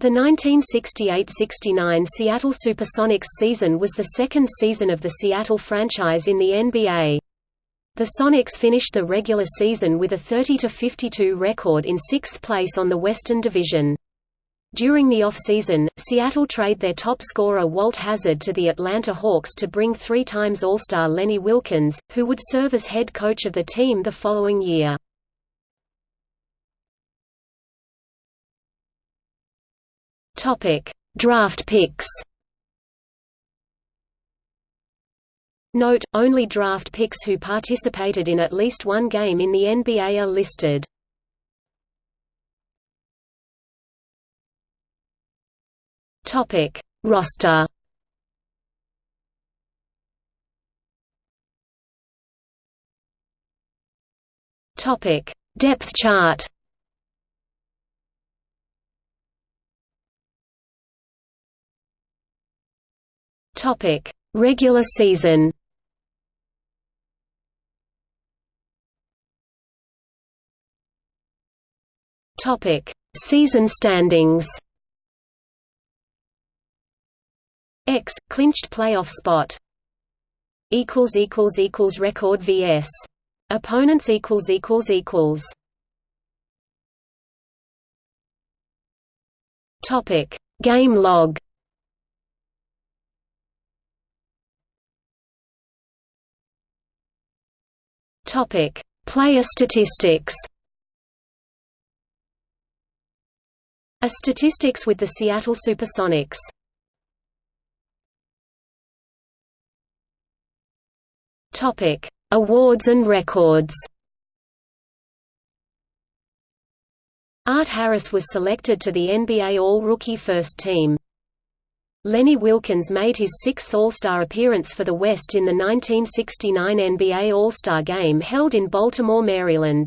The 1968–69 Seattle Supersonics season was the second season of the Seattle franchise in the NBA. The Sonics finished the regular season with a 30–52 record in sixth place on the Western Division. During the off-season, Seattle trade their top scorer Walt Hazzard to the Atlanta Hawks to bring three times All-Star Lenny Wilkens, who would serve as head coach of the team the following year. Topic: Draft picks. Note: Only draft picks who participated in at least one game in the NBA are listed. Topic: Roster. Topic: Depth chart. Topic: Regular season. Topic: Season standings. X clinched playoff spot. Equals equals equals record vs. Opponents equals equals equals. Topic: Game log. Topic: Player statistics. A statistics with the Seattle Supersonics. Topic: Awards and records. Art Harris was selected to the NBA All-Rookie First Team. Lenny Wilkens made his sixth All-Star appearance for the West in the 1969 NBA All-Star Game held in Baltimore, Maryland.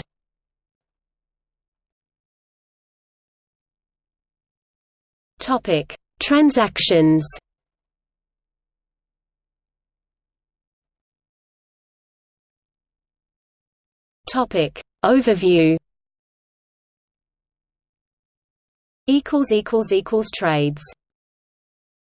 Topic: Transactions. Topic: Overview. Equals equals equals trades.